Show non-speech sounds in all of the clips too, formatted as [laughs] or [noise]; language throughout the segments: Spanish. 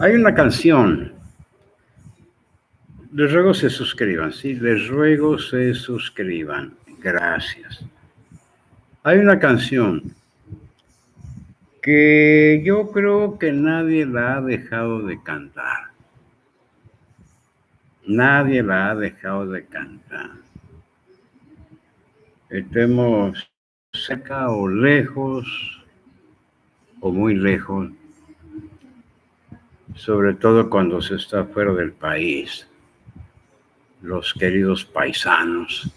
Hay una canción. Les ruego se suscriban, sí, les ruego se suscriban. Gracias. Hay una canción que yo creo que nadie la ha dejado de cantar. Nadie la ha dejado de cantar. Estemos cerca o lejos, o muy lejos, sobre todo cuando se está fuera del país, los queridos paisanos,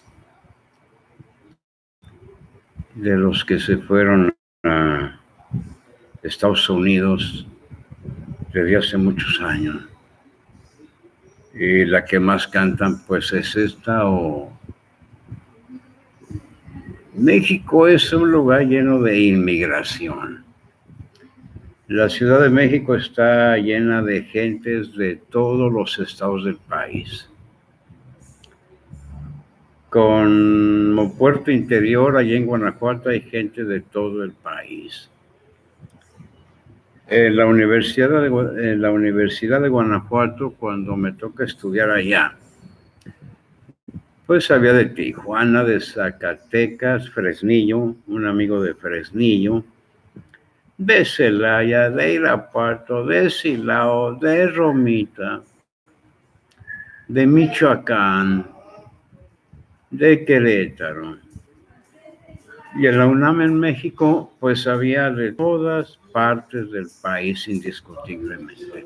de los que se fueron a Estados Unidos desde hace muchos años. Y la que más cantan pues es esta o... México es un lugar lleno de inmigración. La Ciudad de México está llena de gentes de todos los estados del país. Como puerto interior, allí en Guanajuato hay gente de todo el país. En la, Universidad de, en la Universidad de Guanajuato, cuando me toca estudiar allá, pues había de Tijuana, de Zacatecas, Fresnillo, un amigo de Fresnillo, de Celaya, de Irapuato, de Silao, de Romita, de Michoacán, de Querétaro. Y en la en México, pues había de todas partes del país indiscutiblemente.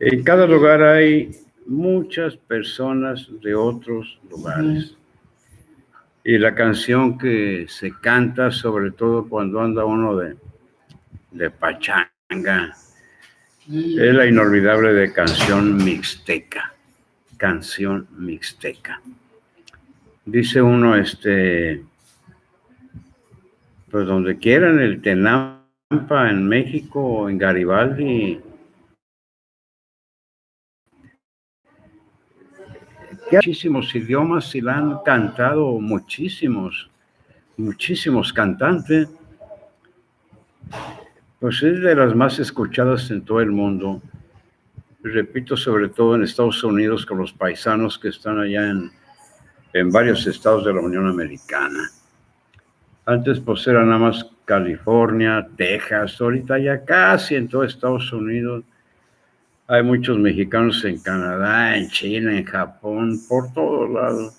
En cada lugar hay muchas personas de otros lugares. Y la canción que se canta, sobre todo cuando anda uno de, de pachanga, es la inolvidable de canción mixteca. Canción mixteca. Dice uno, este, pues donde quieran, el Tenam en México, en Garibaldi. Muchísimos idiomas y la han cantado muchísimos, muchísimos cantantes. Pues es de las más escuchadas en todo el mundo. Repito, sobre todo en Estados Unidos, con los paisanos que están allá en, en varios estados de la Unión Americana. Antes pues era nada más California, Texas, ahorita ya casi en todo Estados Unidos. Hay muchos mexicanos en Canadá, en China, en Japón, por todos lados.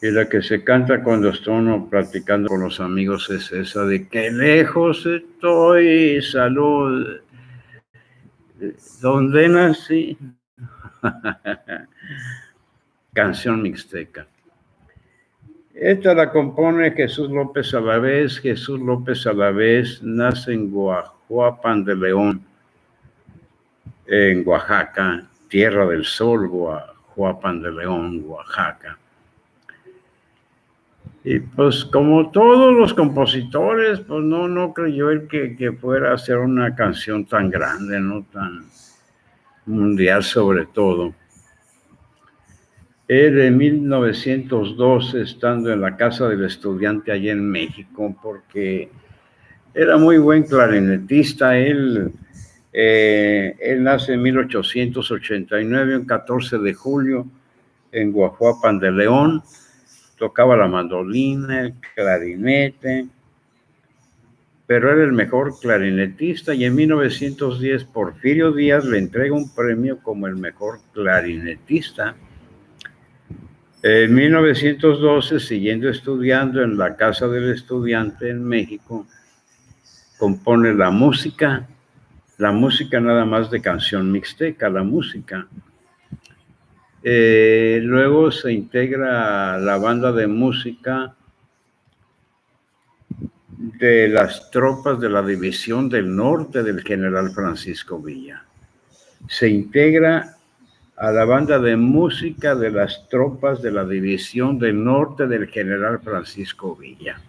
Y la que se canta cuando uno platicando con los amigos es esa de que lejos estoy, salud, ¿dónde nací? [laughs] Canción mixteca. Esta la compone Jesús López Alavés. Jesús López Alavés nace en Guajuapan de León, en Oaxaca, Tierra del Sol, Guajuapan de León, Oaxaca. Y pues como todos los compositores, pues no, no creyó él que, que fuera a hacer una canción tan grande, no tan mundial sobre todo de 1902 estando en la casa del estudiante allá en México, porque era muy buen clarinetista. Él, eh, él nace en 1889, el 14 de julio, en Guajuapan de León. Tocaba la mandolina, el clarinete, pero era el mejor clarinetista y en 1910 Porfirio Díaz le entrega un premio como el mejor clarinetista en 1912, siguiendo estudiando en la Casa del Estudiante en México, compone la música, la música nada más de canción mixteca, la música. Eh, luego se integra la banda de música de las tropas de la División del Norte del general Francisco Villa. Se integra a la banda de música de las tropas de la División del Norte del general Francisco Villa.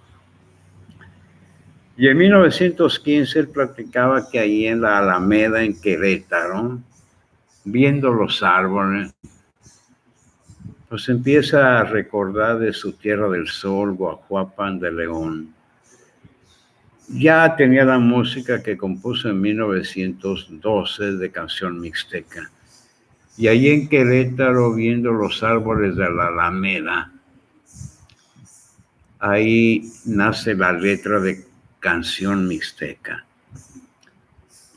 Y en 1915 él platicaba que ahí en la Alameda, en Querétaro, viendo los árboles, pues empieza a recordar de su tierra del sol, Guajuapan de León. ya tenía la música que compuso en 1912 de canción mixteca. Y ahí en Querétaro, viendo los árboles de la Alameda, ahí nace la letra de canción mixteca.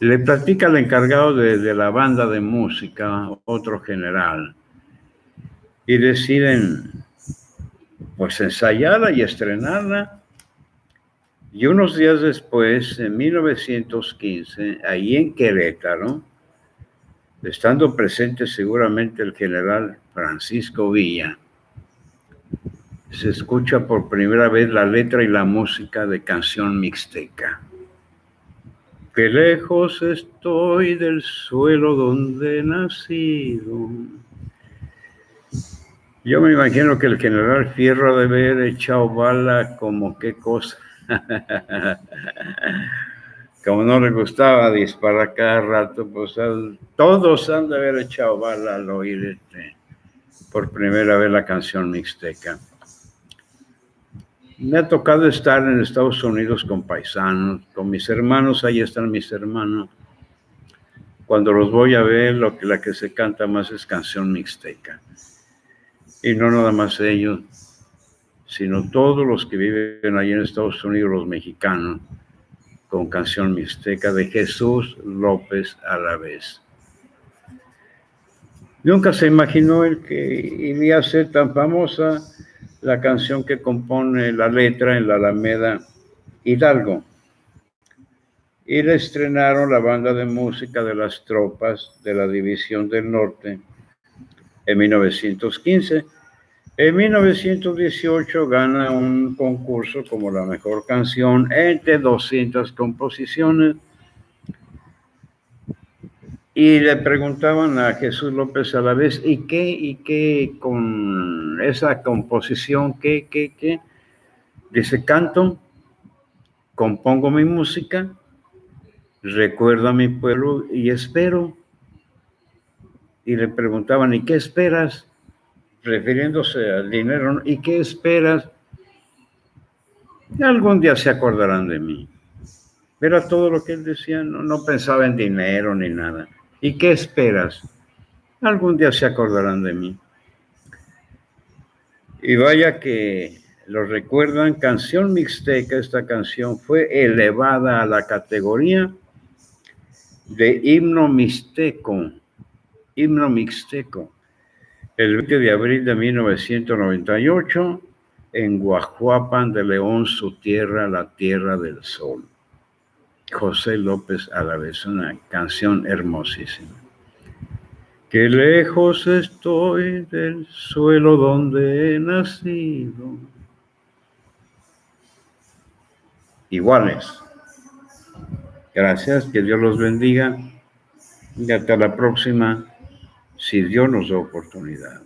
Le platica el encargado de, la banda de música, otro general, y deciden pues ensayarla y estrenarla. Y unos días después, en 1915, ahí en Querétaro, estando presente seguramente el general Francisco Villa, se escucha por primera vez la letra y la música de canción mixteca. Que lejos estoy del suelo donde he nacido. Yo me imagino que el general Fierro debe haber echado bala como qué cosa. [laughs] como no le gustaba disparar cada rato, pues todos han de haber echado bala al oír por primera vez la canción mixteca. Me ha tocado estar en Estados Unidos con paisanos, con mis hermanos, ahí están mis hermanos. Cuando los voy a ver, lo que, la que se canta más es canción mixteca. Y no nada más ellos, sino todos los que viven ahí en Estados Unidos, los mexicanos, con canción mixteca de Jesús López a la vez. Nunca se imaginó el que iría a ser tan famosa la canción que compone la letra en la Alameda Hidalgo. Y la estrenaron la banda de música de las tropas de la División del Norte en 1915. En 1918 gana un concurso como la mejor canción entre 200 composiciones y le preguntaban a Jesús López a la vez, ¿y qué, y qué con esa composición, qué, qué, qué? Dice, canto, compongo mi música, recuerdo a mi pueblo y espero. Y le preguntaban, ¿y qué esperas? Refiriéndose al dinero, ¿y qué esperas? algún día se acordarán de mí. Era todo lo que él decía, no, no pensaba en dinero ni nada. ¿Y qué esperas? Algún día se acordarán de mí. Y vaya que lo recuerdan, canción mixteca, esta canción fue elevada a la categoría de himno mixteco, himno mixteco, el 20 de abril de 1998 en Guajuapan de León, su tierra, la tierra del sol. José López vez una canción hermosísima. Qué lejos estoy del suelo donde he nacido. Iguales. Gracias, que Dios los bendiga y hasta la próxima, si Dios nos da oportunidad.